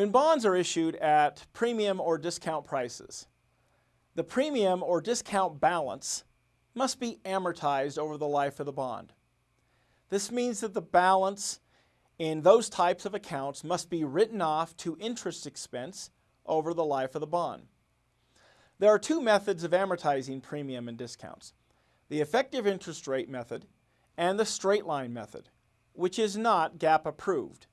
When bonds are issued at premium or discount prices, the premium or discount balance must be amortized over the life of the bond. This means that the balance in those types of accounts must be written off to interest expense over the life of the bond. There are two methods of amortizing premium and discounts, the effective interest rate method and the straight line method, which is not GAAP approved,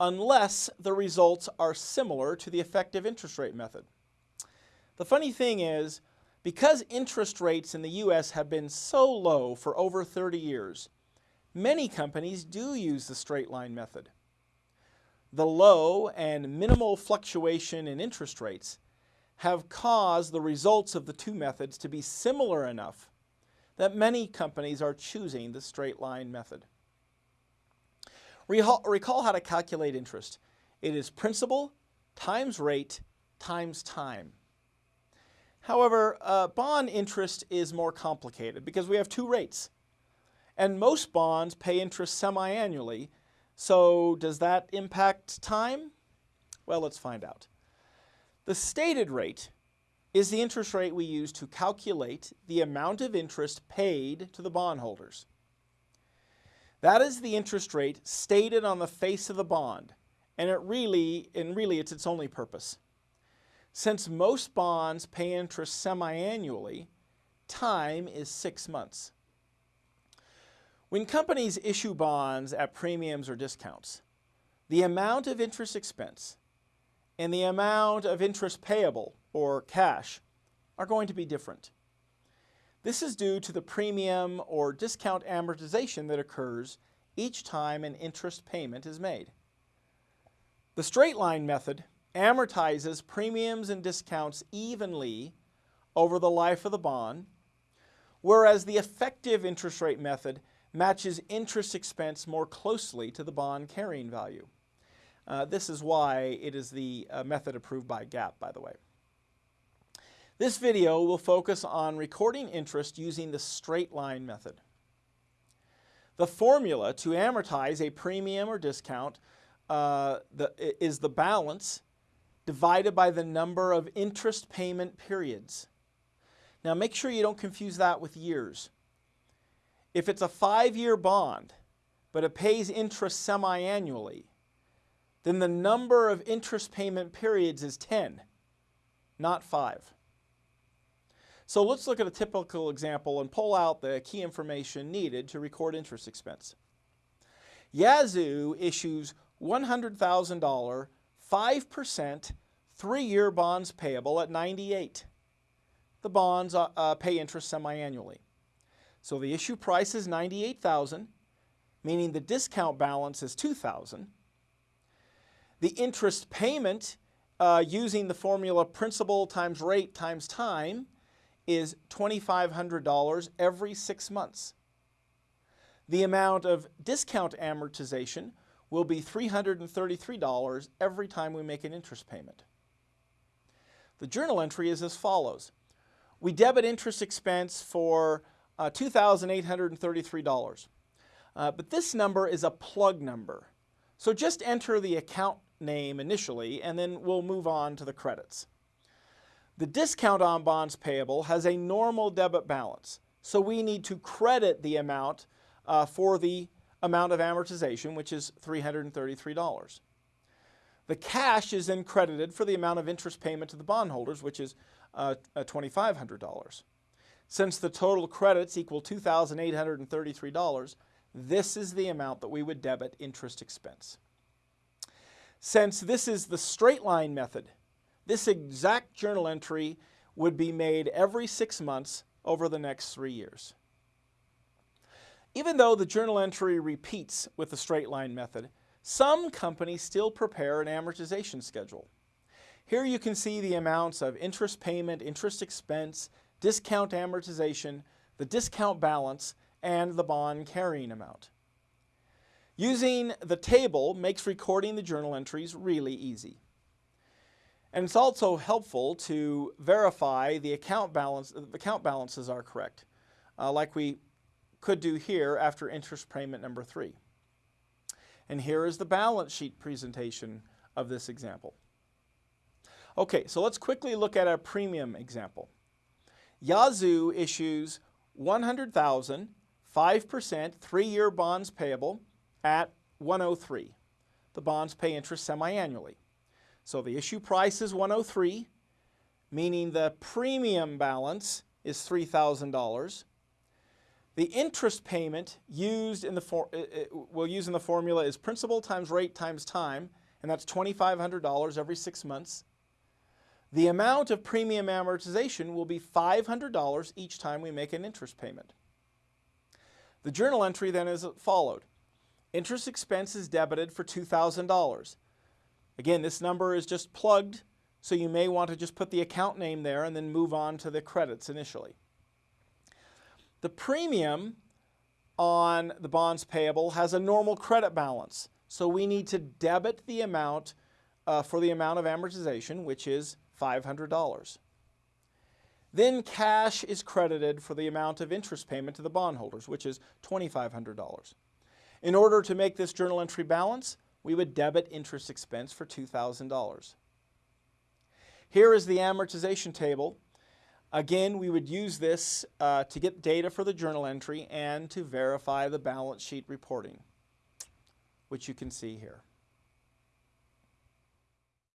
unless the results are similar to the effective interest rate method. The funny thing is, because interest rates in the U.S. have been so low for over 30 years, many companies do use the straight line method. The low and minimal fluctuation in interest rates have caused the results of the two methods to be similar enough that many companies are choosing the straight line method. Recall how to calculate interest. It is principal times rate times time. However, uh, bond interest is more complicated because we have two rates. And most bonds pay interest semi-annually. So does that impact time? Well, let's find out. The stated rate is the interest rate we use to calculate the amount of interest paid to the bondholders. That is the interest rate stated on the face of the bond, and it really, and really it's its only purpose. Since most bonds pay interest semi-annually, time is six months. When companies issue bonds at premiums or discounts, the amount of interest expense and the amount of interest payable, or cash, are going to be different. This is due to the premium or discount amortization that occurs each time an interest payment is made. The straight line method amortizes premiums and discounts evenly over the life of the bond, whereas the effective interest rate method matches interest expense more closely to the bond carrying value. Uh, this is why it is the uh, method approved by GAAP, by the way. This video will focus on recording interest using the straight line method. The formula to amortize a premium or discount uh, the, is the balance divided by the number of interest payment periods. Now make sure you don't confuse that with years. If it's a five-year bond, but it pays interest semi-annually, then the number of interest payment periods is 10, not 5. So let's look at a typical example and pull out the key information needed to record interest expense. Yazoo issues $100,000 5% three-year bonds payable at 98. The bonds uh, uh, pay interest semi-annually. So the issue price is 98,000, meaning the discount balance is 2,000. The interest payment uh, using the formula principal times rate times time is $2,500 every six months. The amount of discount amortization will be $333 every time we make an interest payment. The journal entry is as follows. We debit interest expense for uh, $2,833. Uh, but this number is a plug number. So just enter the account name initially and then we'll move on to the credits. The discount on bonds payable has a normal debit balance. So we need to credit the amount uh, for the amount of amortization, which is $333. The cash is then credited for the amount of interest payment to the bondholders, which is uh, $2,500. Since the total credits equal $2,833, this is the amount that we would debit interest expense. Since this is the straight line method, this exact journal entry would be made every six months over the next three years. Even though the journal entry repeats with the straight line method, some companies still prepare an amortization schedule. Here you can see the amounts of interest payment, interest expense, discount amortization, the discount balance, and the bond carrying amount. Using the table makes recording the journal entries really easy. And it's also helpful to verify the account balance, the account balances are correct, uh, like we could do here after interest payment number three. And here is the balance sheet presentation of this example. Okay, so let's quickly look at a premium example. Yazoo issues 100,000, 5%, three-year bonds payable at 103. The bonds pay interest semi-annually. So the issue price is 103, meaning the premium balance is $3,000. The interest payment used in the for, uh, uh, we'll use in the formula is principal times rate times time, and that's $2,500 every six months. The amount of premium amortization will be $500 each time we make an interest payment. The journal entry then is followed. Interest expense is debited for $2,000. Again, this number is just plugged, so you may want to just put the account name there and then move on to the credits initially. The premium on the bonds payable has a normal credit balance, so we need to debit the amount uh, for the amount of amortization, which is $500. Then cash is credited for the amount of interest payment to the bondholders, which is $2,500. In order to make this journal entry balance, we would debit interest expense for $2,000. Here is the amortization table. Again, we would use this uh, to get data for the journal entry and to verify the balance sheet reporting, which you can see here.